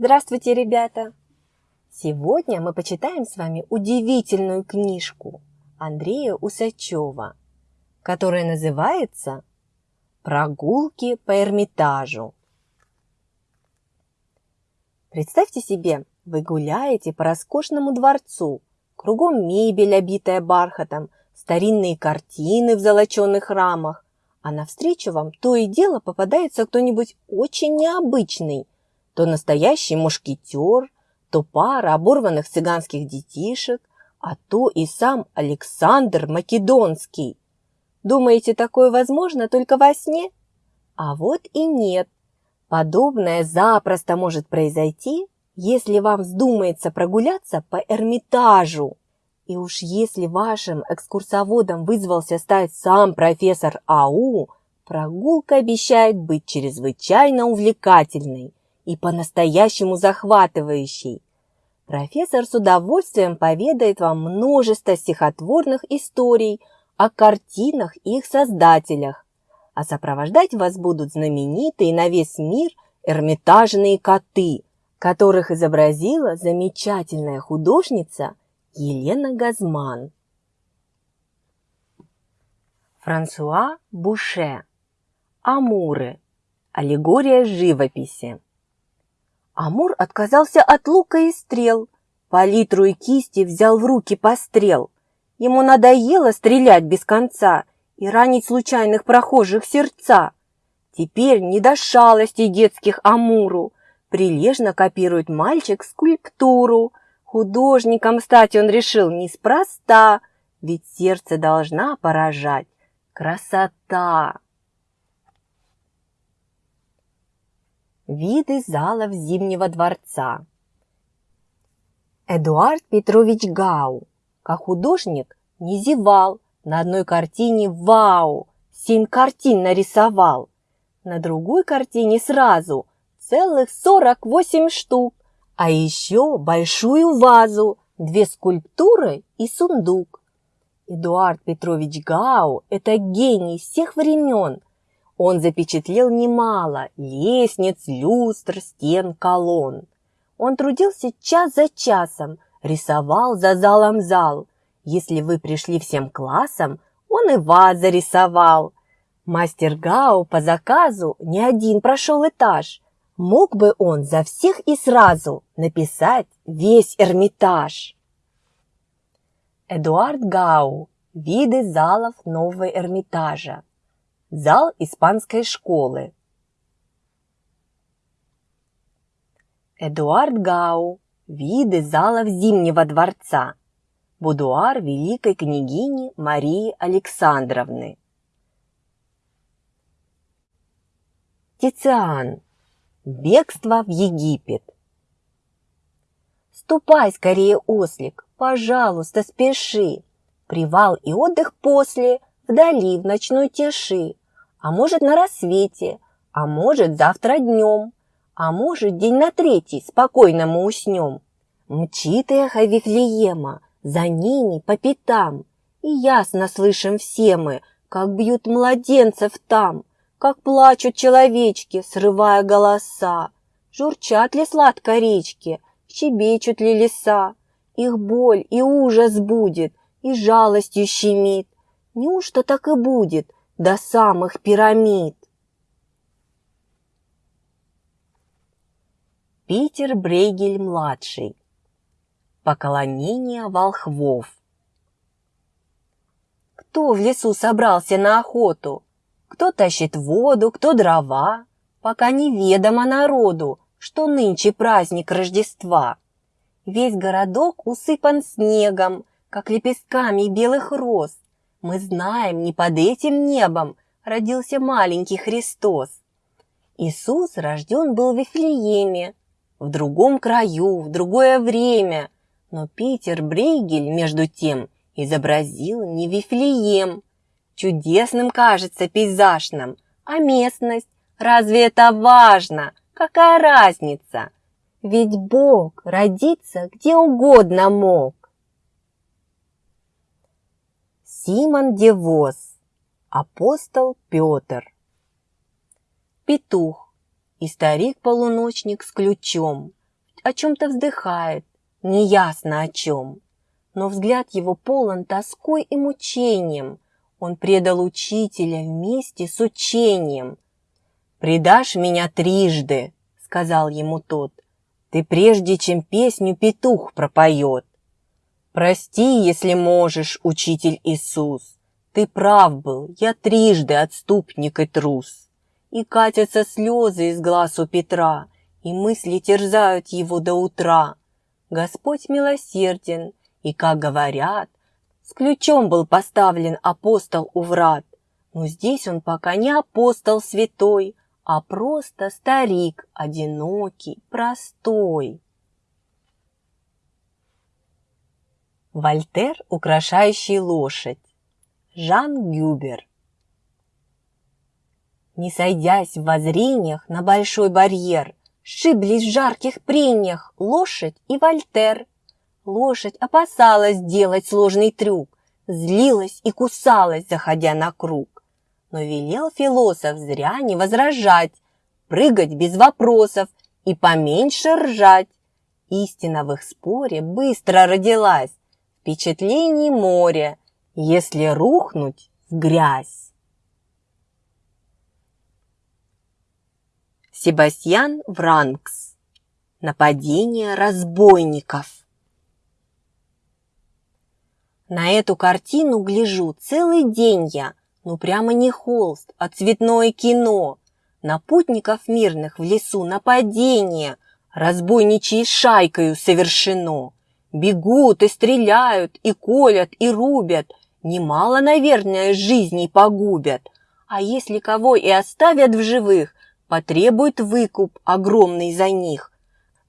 Здравствуйте, ребята! Сегодня мы почитаем с вами удивительную книжку Андрея Усачева, которая называется «Прогулки по Эрмитажу». Представьте себе, вы гуляете по роскошному дворцу, кругом мебель, обитая бархатом, старинные картины в золоченных рамах, а навстречу вам то и дело попадается кто-нибудь очень необычный, то настоящий мушкетер, то пара оборванных цыганских детишек, а то и сам Александр Македонский. Думаете, такое возможно только во сне? А вот и нет. Подобное запросто может произойти, если вам вздумается прогуляться по Эрмитажу. И уж если вашим экскурсоводом вызвался стать сам профессор АУ, прогулка обещает быть чрезвычайно увлекательной и по-настоящему захватывающей. Профессор с удовольствием поведает вам множество стихотворных историй о картинах и их создателях, а сопровождать вас будут знаменитые на весь мир эрмитажные коты, которых изобразила замечательная художница – Елена Газман. Франсуа Буше. Амуры. Аллегория живописи. Амур отказался от лука и стрел, палитру и кисти взял в руки пострел. Ему надоело стрелять без конца и ранить случайных прохожих сердца. Теперь не до шалостей детских Амуру, прилежно копирует мальчик скульптуру – Художником стать он решил неспроста, ведь сердце должна поражать красота. Виды залов Зимнего дворца. Эдуард Петрович Гау, как художник, не зевал, на одной картине вау, семь картин нарисовал, на другой картине сразу целых сорок восемь штук, а еще большую вазу, две скульптуры и сундук. Эдуард Петрович Гау – это гений всех времен. Он запечатлел немало лестниц, люстр, стен, колонн. Он трудился час за часом, рисовал за залом зал. Если вы пришли всем классом, он и вас зарисовал. Мастер Гау по заказу не один прошел этаж – Мог бы он за всех и сразу написать весь Эрмитаж. Эдуард Гау. Виды залов нового Эрмитажа. Зал испанской школы. Эдуард Гау. Виды залов Зимнего дворца. Будуар великой княгини Марии Александровны. Тициан. Бегство в Египет. Ступай скорее, ослик, пожалуйста, спеши. Привал и отдых после, вдали, в ночной тиши. А может, на рассвете, а может, завтра днем, а может, день на третий спокойно мы уснем. Мчит эхо Вифлеема, за ними по пятам, и ясно слышим все мы, как бьют младенцев там, как плачут человечки, срывая голоса. Журчат ли сладко речки, щебечут ли леса. Их боль и ужас будет, и жалостью щемит. Неужто так и будет до самых пирамид? Питер Брейгель-младший. Поклонение волхвов. Кто в лесу собрался на охоту? Кто тащит воду, кто дрова, пока неведомо народу, что нынче праздник Рождества. Весь городок усыпан снегом, как лепестками белых роз. Мы знаем, не под этим небом родился маленький Христос. Иисус рожден был в Вифлееме, в другом краю, в другое время, но Питер Брейгель, между тем, изобразил не Вифлеем, Чудесным кажется пейзаж нам, а местность, разве это важно? Какая разница? Ведь Бог родиться где угодно мог. Симон Девоз, апостол Петр. Петух и старик-полуночник с ключом о чем-то вздыхает, неясно о чем. Но взгляд его полон тоской и мучением. Он предал учителя вместе с учением. «Предашь меня трижды», — сказал ему тот, «ты прежде, чем песню петух пропоет». «Прости, если можешь, учитель Иисус, ты прав был, я трижды отступник и трус». И катятся слезы из глаз у Петра, и мысли терзают его до утра. Господь милосерден, и, как говорят, с ключом был поставлен апостол у врат. Но здесь он пока не апостол святой, а просто старик, одинокий, простой. Вольтер, украшающий лошадь. Жан Гюбер. Не сойдясь в воззрениях на большой барьер, Сшиблись в жарких прениях лошадь и Вольтер. Лошадь опасалась делать сложный трюк, Злилась и кусалась, заходя на круг. Но велел философ зря не возражать, Прыгать без вопросов и поменьше ржать. Истина в их споре быстро родилась, Впечатлений море, если рухнуть в грязь. Себастьян Вранкс. Нападение разбойников. На эту картину гляжу целый день я, ну прямо не холст, а цветное кино. На путников мирных в лесу нападение, разбойничьей шайкою совершено. Бегут и стреляют, и колят, и рубят, немало, наверное, жизней погубят. А если кого и оставят в живых, потребует выкуп огромный за них.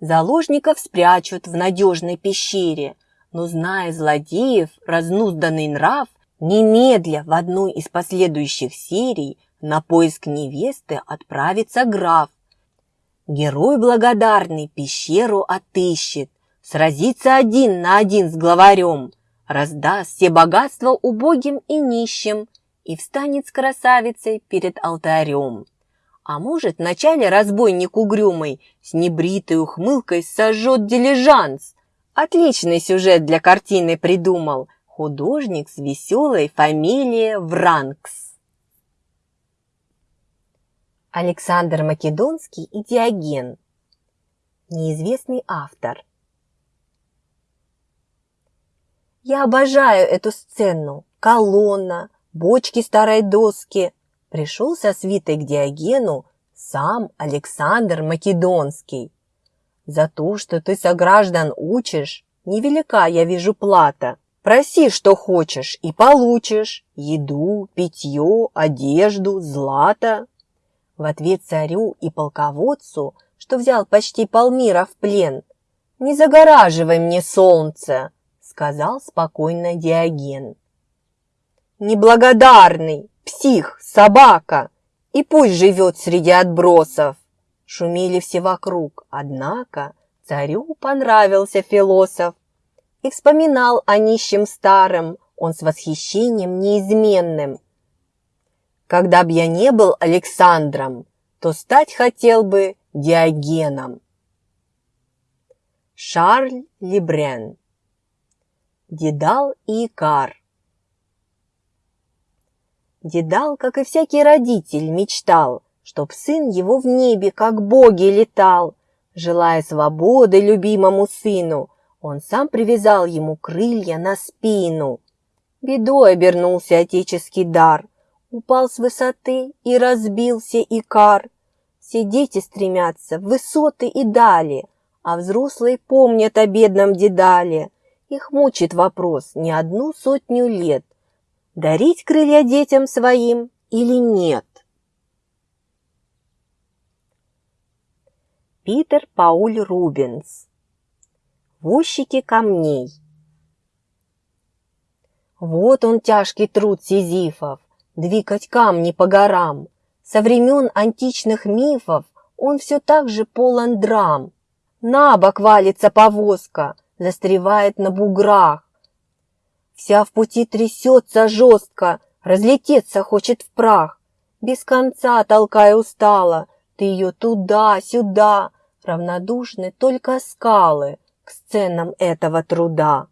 Заложников спрячут в надежной пещере, но, зная злодеев, разнузданный нрав, немедля в одной из последующих серий на поиск невесты отправится граф. Герой благодарный пещеру отыщет, сразится один на один с главарем, раздаст все богатства убогим и нищим и встанет с красавицей перед алтарем. А может, вначале разбойник угрюмый с небритой ухмылкой сожжет дилижанс. Отличный сюжет для картины придумал художник с веселой фамилией Вранкс. Александр Македонский и Диоген. Неизвестный автор. Я обожаю эту сцену. Колонна, бочки старой доски, пришел со свитой к Диогену сам Александр Македонский. За то, что ты сограждан учишь, невелика, я вижу, плата. Проси, что хочешь, и получишь. Еду, питье, одежду, злато. В ответ царю и полководцу, что взял почти полмира в плен, «Не загораживай мне солнце», — сказал спокойно Диоген. «Неблагодарный!» псих, собака, и пусть живет среди отбросов. Шумели все вокруг, однако царю понравился философ. И вспоминал о нищем старом он с восхищением неизменным. Когда б я не был Александром, то стать хотел бы Диогеном. Шарль Лебрен Дедал и Икар Дедал, как и всякий родитель, мечтал, чтоб сын его в небе, как боги, летал. Желая свободы любимому сыну, он сам привязал ему крылья на спину. Бедой обернулся отеческий дар, упал с высоты и разбился икар. Все дети стремятся в высоты и дали, а взрослые помнят о бедном дедале. Их мучит вопрос не одну сотню лет – дарить крылья детям своим или нет. Питер Пауль Рубенс Возчики камней Вот он тяжкий труд сизифов, двигать камни по горам. Со времен античных мифов он все так же полон драм. На бок валится повозка, застревает на буграх. Вся в пути трясется жестко, разлететься хочет в прах. Без конца толкая устала, ты ее туда-сюда, равнодушны только скалы к сценам этого труда.